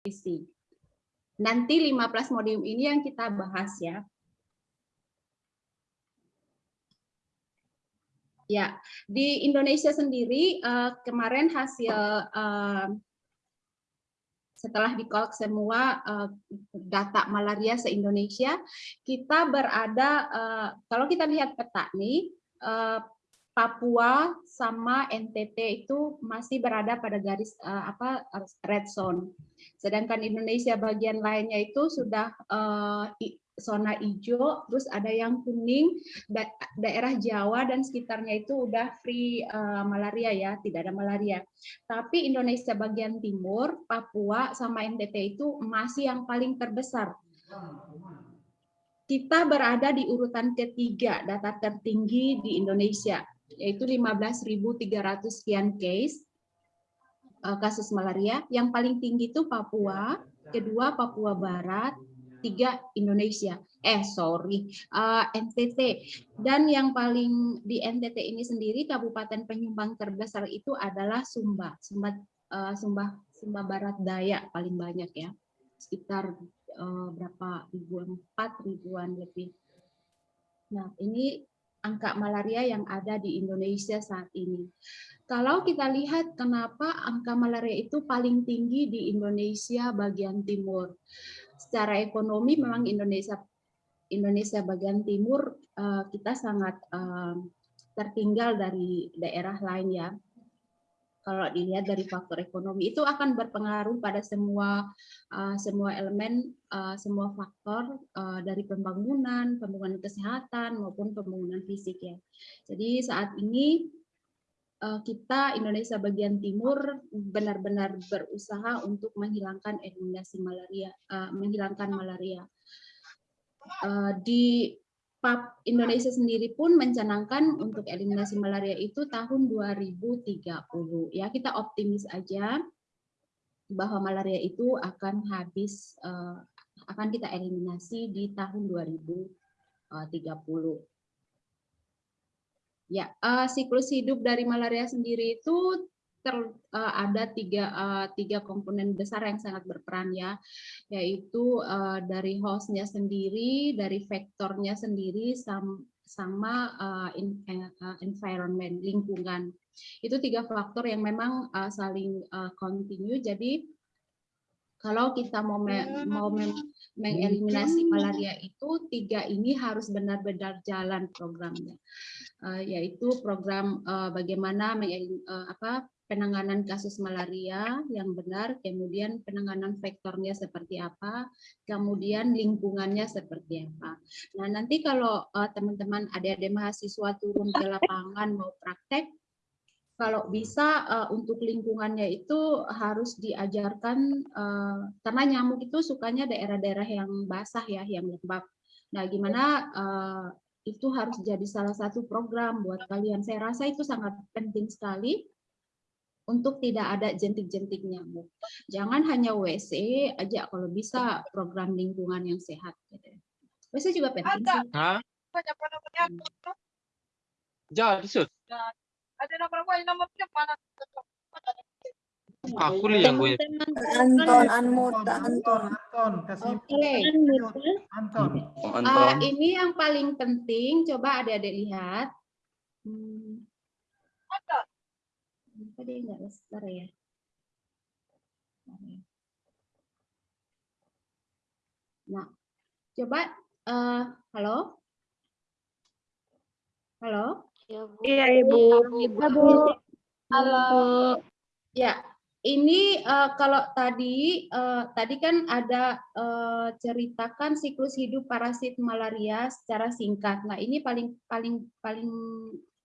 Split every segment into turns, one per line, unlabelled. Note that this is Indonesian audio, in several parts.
nutrisi. Nanti 5 plasmodium ini yang kita bahas ya. Ya, di Indonesia sendiri uh, kemarin hasil uh, setelah dikolek semua uh, data malaria se-Indonesia, kita berada, kalau kita lihat peta nih, Papua sama NTT itu masih berada pada garis uh, apa red zone. Sedangkan Indonesia bagian lainnya itu sudah uh, zona hijau, terus ada yang kuning, da daerah Jawa dan sekitarnya itu udah free uh, malaria ya, tidak ada malaria. Tapi Indonesia bagian timur, Papua sama NTT itu masih yang paling terbesar. Kita berada di urutan ketiga data tertinggi di Indonesia, yaitu 15.300 sekian case uh, kasus malaria. Yang paling tinggi itu Papua, kedua Papua Barat, tiga Indonesia. Eh sorry, uh, eh, NTT. Dan yang paling di NTT ini sendiri kabupaten penyumbang terbesar itu adalah Sumba, Sumba, uh, Sumba, Sumba Barat Daya paling banyak ya, sekitar uh, berapa ribuan, empat ribuan lebih. Nah ini angka malaria yang ada di Indonesia saat ini. Kalau kita lihat kenapa angka malaria itu paling tinggi di Indonesia bagian timur secara ekonomi memang Indonesia Indonesia bagian timur uh, kita sangat uh, tertinggal dari daerah lain ya. Kalau dilihat dari faktor ekonomi itu akan berpengaruh pada semua uh, semua elemen uh, semua faktor uh, dari pembangunan, pembangunan kesehatan maupun pembangunan fisik ya. Jadi saat ini Eh, kita Indonesia bagian timur benar-benar berusaha untuk menghilangkan eliminasi malaria, menghilangkan malaria. Di PAP Indonesia sendiri pun mencanangkan untuk eliminasi malaria itu tahun 2030. Ya, kita optimis aja bahwa malaria itu akan habis uh, akan kita eliminasi di tahun 2030. Ya, uh, siklus hidup dari malaria sendiri itu ter, uh, ada tiga, uh, tiga komponen besar yang sangat berperan ya, yaitu uh, dari hostnya sendiri, dari vektornya sendiri, sama, sama uh, in, uh, environment lingkungan. Itu tiga faktor yang memang uh, saling uh, continue. Jadi kalau kita mau me, mau me, mengeliminasi malaria itu tiga ini harus benar-benar jalan programnya, uh, yaitu program uh, bagaimana uh, apa penanganan kasus malaria yang benar, kemudian penanganan vektornya seperti apa, kemudian lingkungannya seperti apa. Nah nanti kalau teman-teman uh, adik-adik mahasiswa turun ke lapangan mau praktek, kalau bisa uh, untuk lingkungannya itu harus diajarkan uh, karena nyamuk itu sukanya daerah-daerah yang basah ya, yang lembab. Nah, gimana uh, itu harus jadi salah satu program buat kalian. Saya rasa itu sangat penting sekali untuk tidak ada jentik-jentik nyamuk. Jangan hanya WC aja kalau bisa program lingkungan yang sehat. WC juga penting sih. Hah?
Jadi, ada nomor gue, nomor mana? Aku lihat gue.
Anton, Anmut, Anton. Anton, kasih Oke. Anton. Anton. Uh, ini yang paling penting, coba adik-adik lihat. Hmm. Anton. Kenapa dia nggak besar ya? Nah, coba, uh, halo? Halo?
Iya, Bu. Iya, Ibu. Iya, Bu.
Halo. Ya, ini uh, kalau tadi uh, tadi kan ada uh, ceritakan siklus hidup parasit malaria secara singkat. Nah, ini paling paling paling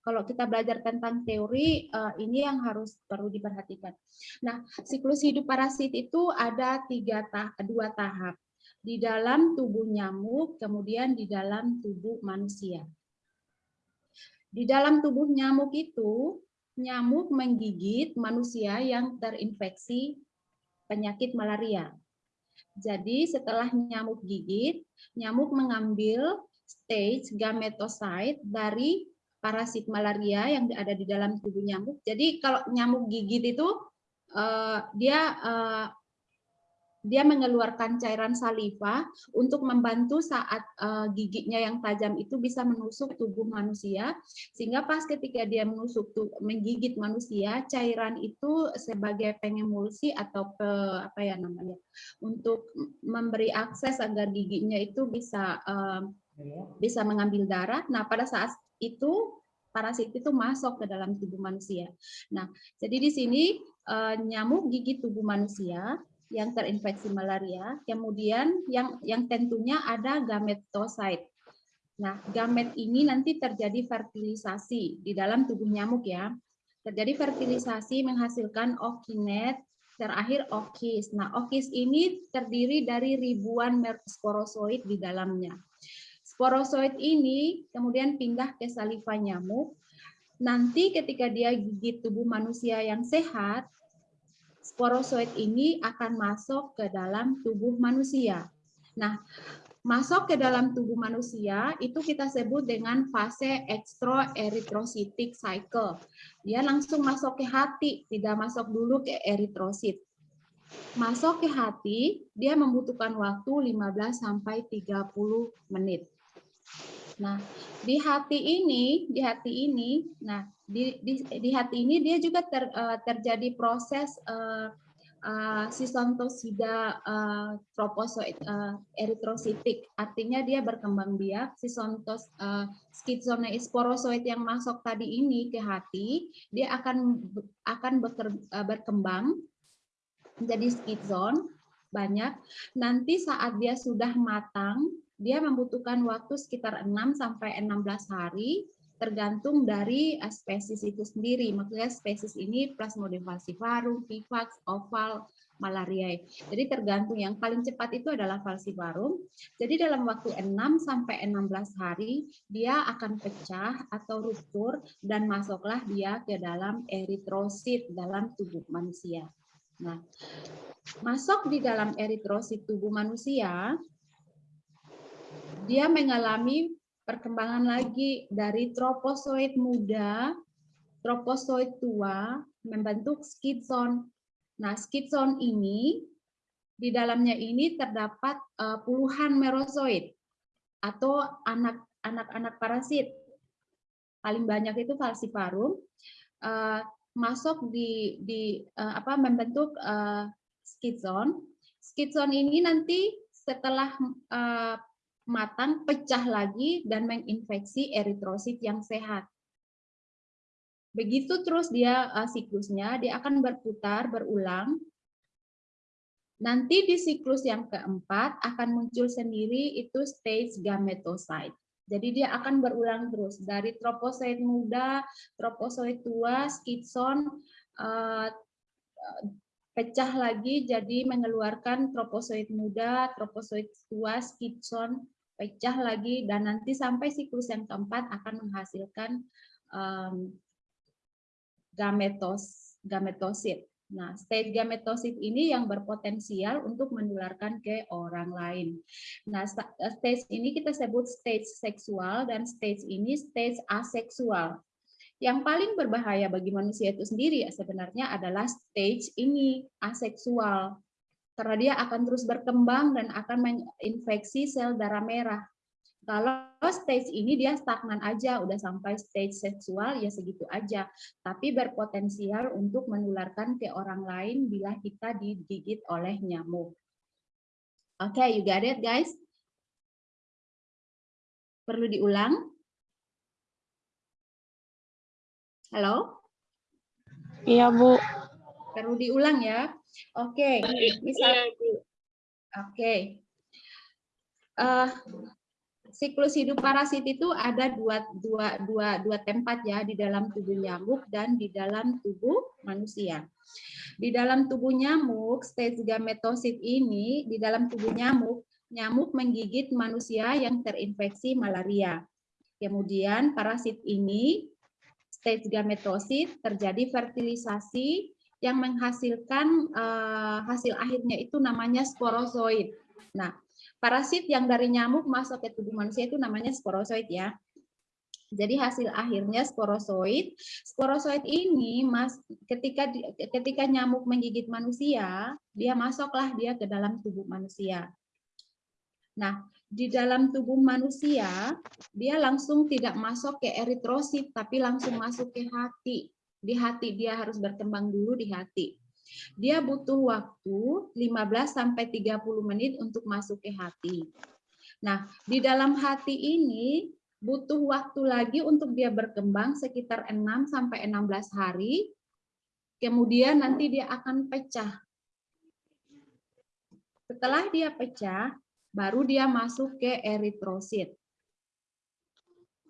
kalau kita belajar tentang teori uh, ini yang harus perlu diperhatikan. Nah, siklus hidup parasit itu ada tiga dua tahap di dalam tubuh nyamuk, kemudian di dalam tubuh manusia. Di dalam tubuh nyamuk itu, nyamuk menggigit manusia yang terinfeksi penyakit malaria. Jadi setelah nyamuk gigit, nyamuk mengambil stage gametocyte dari parasit malaria yang ada di dalam tubuh nyamuk. Jadi kalau nyamuk gigit itu uh, dia uh, dia mengeluarkan cairan saliva untuk membantu saat uh, giginya yang tajam itu bisa menusuk tubuh manusia sehingga pas ketika dia menusuk menggigit manusia cairan itu sebagai pengemulsi atau pe, apa ya namanya untuk memberi akses agar giginya itu bisa uh, bisa mengambil darah. Nah, pada saat itu parasit itu masuk ke dalam tubuh manusia. Nah, jadi di sini uh, nyamuk gigi tubuh manusia yang terinfeksi malaria, kemudian yang yang tentunya ada gametosit. Nah, gamet ini nanti terjadi fertilisasi di dalam tubuh nyamuk ya. Terjadi fertilisasi menghasilkan okinet, terakhir okis. Nah, okis ini terdiri dari ribuan sporozoid di dalamnya. Sporozoid ini kemudian pindah ke saliva nyamuk. Nanti ketika dia gigit tubuh manusia yang sehat, sporozoid ini akan masuk ke dalam tubuh manusia. Nah, masuk ke dalam tubuh manusia itu kita sebut dengan fase extraerythrocytic cycle. Dia langsung masuk ke hati, tidak masuk dulu ke eritrosit. Masuk ke hati, dia membutuhkan waktu 15 sampai 30 menit. Nah, di hati ini, di hati ini, nah di, di, di hati ini dia juga ter, uh, terjadi proses uh, uh, sisontosida uh, troposoid uh, eritrositik. Artinya dia berkembang biak, sisontos uh, skizoneisporosoid yang masuk tadi ini ke hati, dia akan akan beker, uh, berkembang menjadi skizon banyak. Nanti saat dia sudah matang, dia membutuhkan waktu sekitar 6 sampai 16 hari tergantung dari eh, spesies itu sendiri. Maksudnya spesies ini Plasmodium falciparum, Vivax, Oval, Malaria. Jadi tergantung yang paling cepat itu adalah falciparum. Jadi dalam waktu 6 sampai 16 hari dia akan pecah atau ruptur dan masuklah dia ke dalam eritrosit dalam tubuh manusia. Nah, masuk di dalam eritrosit tubuh manusia dia mengalami perkembangan lagi dari tropozoid muda, tropozoid tua, membentuk skitson. Nah, skitson ini, di dalamnya ini terdapat uh, puluhan merozoid atau anak-anak parasit. Paling banyak itu falciparum. Uh, masuk di, di uh, apa membentuk uh, skitson. Skitson ini nanti setelah matang pecah lagi dan menginfeksi eritrosit yang sehat. Begitu terus dia uh, siklusnya, dia akan berputar, berulang. Nanti di siklus yang keempat akan muncul sendiri itu stage gametocyte. Jadi dia akan berulang terus dari troposit muda, troposit tua, skitson, uh, pecah lagi jadi mengeluarkan troposit muda, troposit tua, skitson, pecah lagi dan nanti sampai siklus yang keempat akan menghasilkan um, gametos gametosit. Nah, stage gametosit ini yang berpotensial untuk menularkan ke orang lain. Nah, stage ini kita sebut stage seksual dan stage ini stage aseksual. Yang paling berbahaya bagi manusia itu sendiri ya sebenarnya adalah stage ini aseksual karena dia akan terus berkembang dan akan menginfeksi sel darah merah. Kalau stage ini dia stagnan aja, udah sampai stage seksual ya segitu aja, tapi berpotensial untuk menularkan ke orang lain bila kita digigit oleh nyamuk. Oke, okay, you got it guys? Perlu diulang? Halo?
Iya, Bu.
Perlu diulang ya. Oke, okay. misal Oke. Okay. Uh, siklus hidup parasit itu ada dua, dua, dua, dua tempat ya di dalam tubuh nyamuk dan di dalam tubuh manusia. Di dalam tubuh nyamuk, stage gametosit ini di dalam tubuh nyamuk, nyamuk menggigit manusia yang terinfeksi malaria. Kemudian parasit ini stage gametosit terjadi fertilisasi yang menghasilkan uh, hasil akhirnya itu namanya sporozoid. Nah, parasit yang dari nyamuk masuk ke tubuh manusia itu namanya sporozoid ya. Jadi hasil akhirnya sporozoid. Sporozoid ini mas ketika ketika nyamuk menggigit manusia, dia masuklah dia ke dalam tubuh manusia. Nah, di dalam tubuh manusia, dia langsung tidak masuk ke eritrosit, tapi langsung masuk ke hati. Di hati dia harus berkembang dulu di hati. Dia butuh waktu 15 sampai 30 menit untuk masuk ke hati. Nah, di dalam hati ini butuh waktu lagi untuk dia berkembang sekitar 6 sampai 16 hari. Kemudian nanti dia akan pecah. Setelah dia pecah, baru dia masuk ke eritrosit.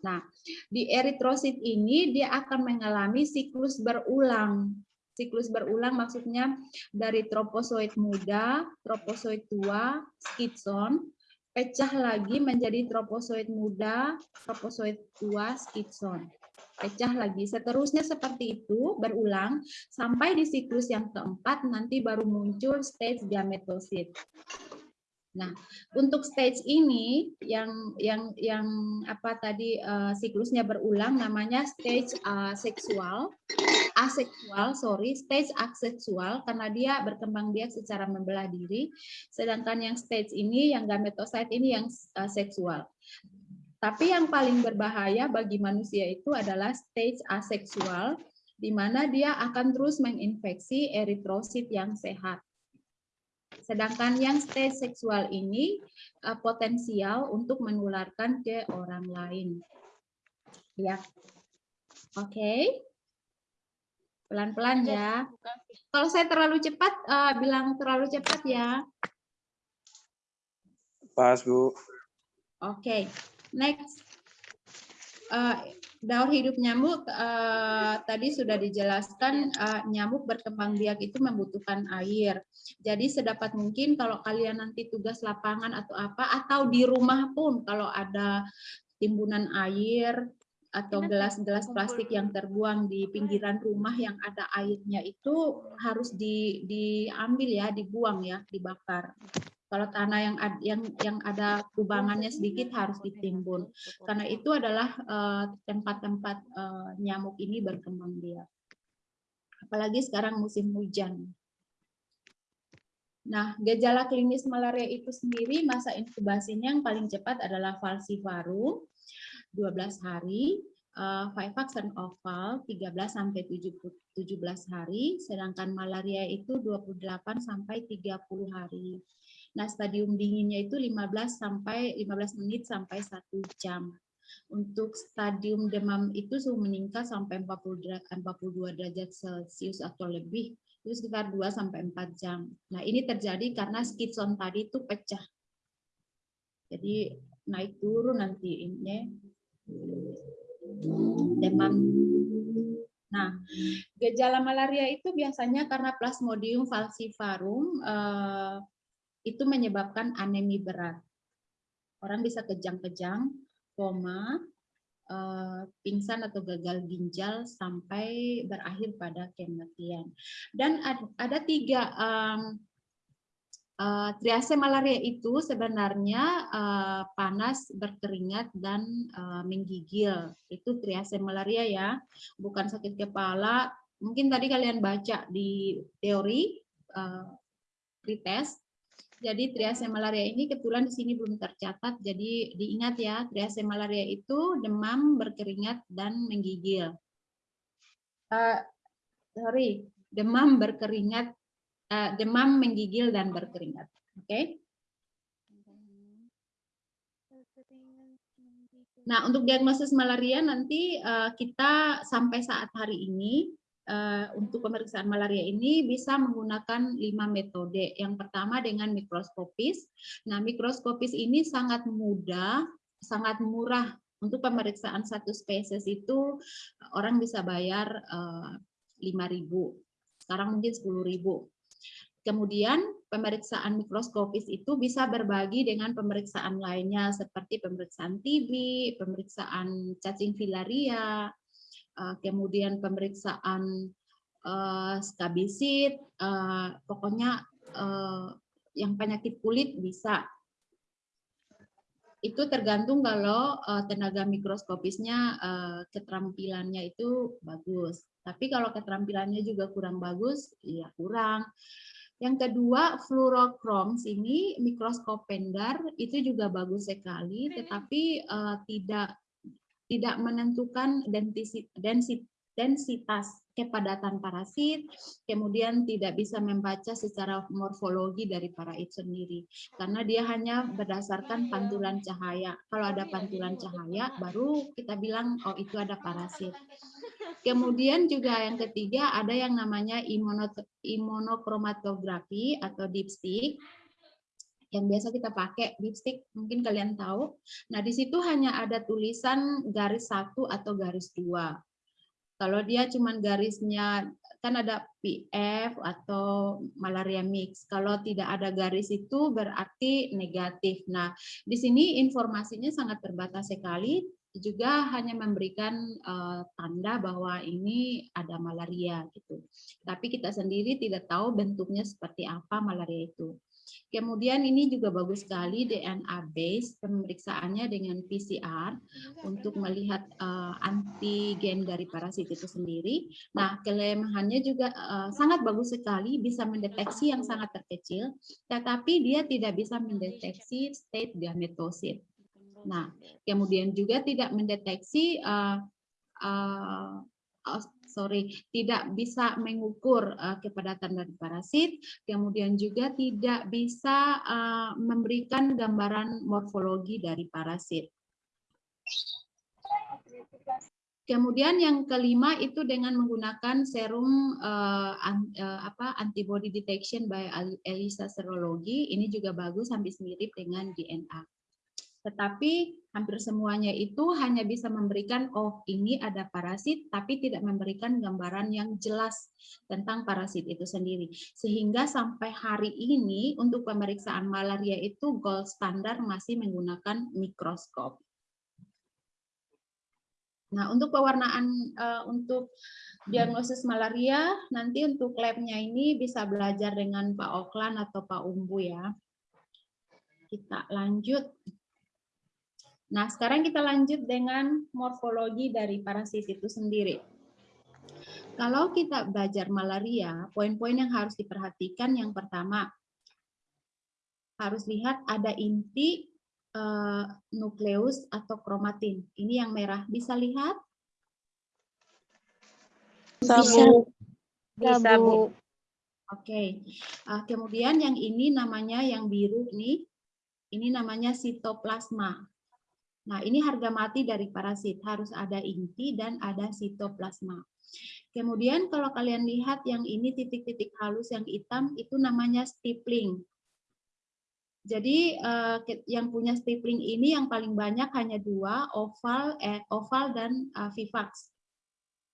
Nah, di eritrosit ini dia akan mengalami siklus berulang. Siklus berulang maksudnya dari tropozoid muda, tropozoid tua, skitson, pecah lagi menjadi tropozoid muda, tropozoid tua, skitson. Pecah lagi, seterusnya seperti itu berulang sampai di siklus yang keempat nanti baru muncul stage gametosit. Nah, untuk stage ini yang yang yang apa tadi uh, siklusnya berulang namanya stage aseksual, aseksual, sorry, stage aseksual karena dia berkembang biak secara membelah diri, sedangkan yang stage ini yang gametosit ini yang uh, seksual. Tapi yang paling berbahaya bagi manusia itu adalah stage aseksual, di mana dia akan terus menginfeksi eritrosit yang sehat. Sedangkan yang stage seksual ini uh, potensial untuk menularkan ke orang lain. Ya. Oke. Okay. Pelan-pelan ya. Kalau saya terlalu cepat, uh, bilang terlalu cepat ya.
Pas, Bu.
Oke. Okay. Next. Uh, daur hidup nyamuk uh, tadi sudah dijelaskan uh, nyamuk berkembang biak itu membutuhkan air. Jadi sedapat mungkin kalau kalian nanti tugas lapangan atau apa atau di rumah pun kalau ada timbunan air atau gelas-gelas plastik yang terbuang di pinggiran rumah yang ada airnya itu harus di, diambil ya, dibuang ya, dibakar. Kalau tanah yang yang yang ada kubangannya sedikit harus ditimbun. Karena itu adalah tempat-tempat uh, uh, nyamuk ini berkembang biak. Apalagi sekarang musim hujan. Nah, gejala klinis malaria itu sendiri masa inkubasinya yang paling cepat adalah falciparum 12 hari, uh, Vivax dan oval 13 sampai 17 hari, sedangkan malaria itu 28 sampai 30 hari. Nah, stadium dinginnya itu 15 sampai 15 menit sampai 1 jam. Untuk stadium demam itu suhu meningkat sampai 40 derajat, 42 derajat Celcius atau lebih, itu sekitar 2 sampai 4 jam. Nah, ini terjadi karena skitson tadi itu pecah. Jadi naik turun nanti ini demam. Nah, gejala malaria itu biasanya karena Plasmodium falciparum eh, itu menyebabkan anemi berat. Orang bisa kejang-kejang, koma, eh, pingsan atau gagal ginjal sampai berakhir pada kematian. Dan ada tiga um, uh, triase malaria itu sebenarnya uh, panas, berkeringat, dan uh, menggigil. Itu triase malaria ya, bukan sakit kepala. Mungkin tadi kalian baca di teori, uh, pretest, jadi triase malaria ini kebetulan di sini belum tercatat, jadi diingat ya, triase malaria itu demam, berkeringat, dan menggigil. Uh, sorry, demam, berkeringat, uh, demam, menggigil, dan berkeringat. Oke? Okay? Nah, untuk diagnosis malaria nanti uh, kita sampai saat hari ini untuk pemeriksaan malaria ini bisa menggunakan lima metode. Yang pertama dengan mikroskopis. Nah, mikroskopis ini sangat mudah, sangat murah. Untuk pemeriksaan satu spesies itu orang bisa bayar uh, 5.000. Sekarang mungkin 10.000. Kemudian pemeriksaan mikroskopis itu bisa berbagi dengan pemeriksaan lainnya seperti pemeriksaan TB, pemeriksaan cacing filaria, kemudian pemeriksaan uh, skabisit, uh, pokoknya uh, yang penyakit kulit bisa. itu tergantung kalau eh, tenaga mikroskopisnya eh, keterampilannya itu bagus. Tapi kalau keterampilannya juga kurang bagus, ya kurang. Yang kedua, fluorochromes ini mikroskop pendar itu juga bagus sekali, tetapi eh, tidak tidak menentukan densitas kepadatan parasit, kemudian tidak bisa membaca secara morfologi dari parasit sendiri, karena dia hanya berdasarkan pantulan cahaya. Kalau ada pantulan cahaya, baru kita bilang, oh itu ada parasit. Kemudian juga yang ketiga ada yang namanya imuno- imunochromatografi atau dipstick yang biasa kita pakai dipstick mungkin kalian tahu. Nah di situ hanya ada tulisan garis satu atau garis dua. Kalau dia cuman garisnya kan ada PF atau malaria mix. Kalau tidak ada garis itu berarti negatif. Nah, di sini informasinya sangat terbatas sekali juga hanya memberikan eh, tanda bahwa ini ada malaria gitu. Tapi kita sendiri tidak tahu bentuknya seperti apa malaria itu. Kemudian ini juga bagus sekali DNA base pemeriksaannya dengan PCR untuk melihat eh, antigen dari parasit itu sendiri. Nah, kelemahannya juga eh, sangat bagus sekali bisa mendeteksi yang sangat terkecil, tetapi dia tidak bisa mendeteksi state gametosit. Nah, kemudian juga tidak mendeteksi uh, uh, uh, sorry. Tidak bisa mengukur uh, kepadatan dari parasit, kemudian juga tidak bisa uh, memberikan gambaran morfologi dari parasit. Kemudian yang kelima itu dengan menggunakan serum uh, apa antibody detection by ELISA serologi. Ini juga bagus hampir mirip dengan DNA tetapi hampir semuanya itu hanya bisa memberikan oh ini ada parasit tapi tidak memberikan gambaran yang jelas tentang parasit itu sendiri sehingga sampai hari ini untuk pemeriksaan malaria itu gold standar masih menggunakan mikroskop. Nah, untuk pewarnaan uh, untuk diagnosis malaria nanti untuk labnya ini bisa belajar dengan Pak Oklan atau Pak Umbu ya. Kita lanjut. Nah, sekarang kita lanjut dengan morfologi dari parasit itu sendiri. Kalau kita belajar malaria, poin-poin yang harus diperhatikan yang pertama, harus lihat ada inti uh, nukleus atau kromatin. Ini yang merah. Bisa lihat?
Bisa. Bisa, Bu.
Oke. Okay. Uh, kemudian yang ini namanya yang biru ini, ini namanya sitoplasma. Nah, ini harga mati dari parasit. Harus ada inti dan ada sitoplasma. Kemudian kalau kalian lihat yang ini titik-titik halus yang hitam, itu namanya stippling. Jadi eh, yang punya stippling ini yang paling banyak hanya dua, oval, eh, oval dan uh, vivax.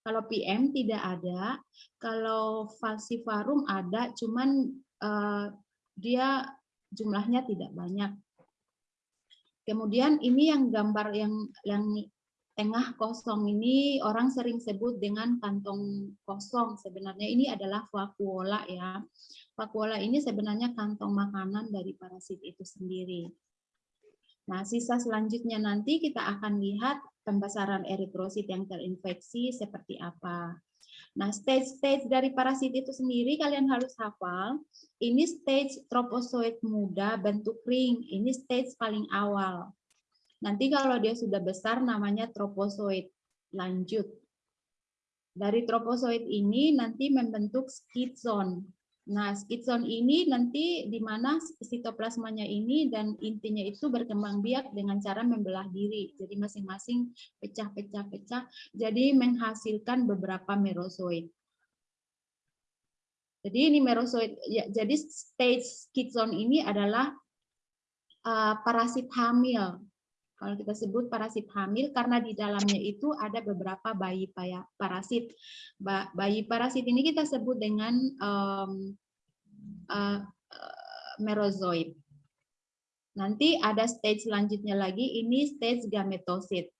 Kalau PM tidak ada, kalau falciparum ada, cuman uh, dia jumlahnya tidak banyak. Kemudian ini yang gambar yang yang tengah kosong ini orang sering sebut dengan kantong kosong. Sebenarnya ini adalah vakuola ya. Vakuola ini sebenarnya kantong makanan dari parasit itu sendiri. Nah, sisa selanjutnya nanti kita akan lihat pembesaran eritrosit yang terinfeksi seperti apa. Nah, stage-stage dari parasit itu sendiri kalian harus hafal. Ini stage tropozoid muda bentuk ring. Ini stage paling awal. Nanti kalau dia sudah besar namanya tropozoid. Lanjut. Dari tropozoid ini nanti membentuk skizon. Nah, skizon ini nanti di mana sitoplasmanya ini dan intinya itu berkembang biak dengan cara membelah diri. Jadi masing-masing pecah-pecah-pecah, jadi menghasilkan beberapa merozoid. Jadi ini merozoid, ya, jadi stage skizon ini adalah uh, parasit hamil. Kalau kita sebut parasit hamil karena di dalamnya itu ada beberapa bayi parasit. Bayi parasit ini kita sebut dengan um, uh, merozoid. Nanti ada stage selanjutnya lagi, ini stage gametosit.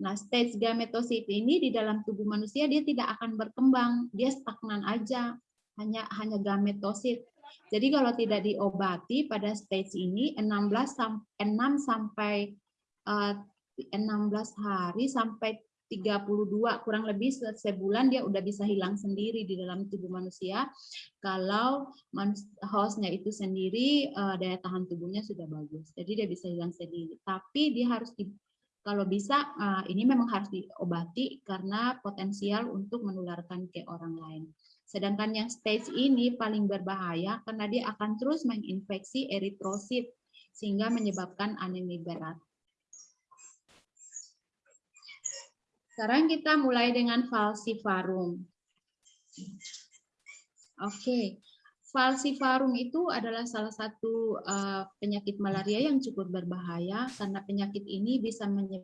Nah, stage gametosit ini di dalam tubuh manusia dia tidak akan berkembang, dia stagnan aja, hanya hanya gametosit. Jadi kalau tidak diobati pada stage ini 16 6 sampai eh, 16 hari sampai 32 kurang lebih se- sebulan dia udah bisa hilang sendiri di dalam tubuh manusia. Kalau hostnya itu sendiri eh, daya tahan tubuhnya sudah bagus jadi dia bisa hilang sendiri. Tapi dia harus di, kalau bisa eh, ini memang harus diobati karena potensial untuk menularkan ke orang lain. Sedangkan yang stage ini paling berbahaya karena dia akan terus menginfeksi eritrosit sehingga menyebabkan anemia berat Sekarang kita mulai dengan falciparum. Oke, falciparum itu adalah salah satu eh, penyakit malaria yang cukup berbahaya karena penyakit ini bisa menyebabkan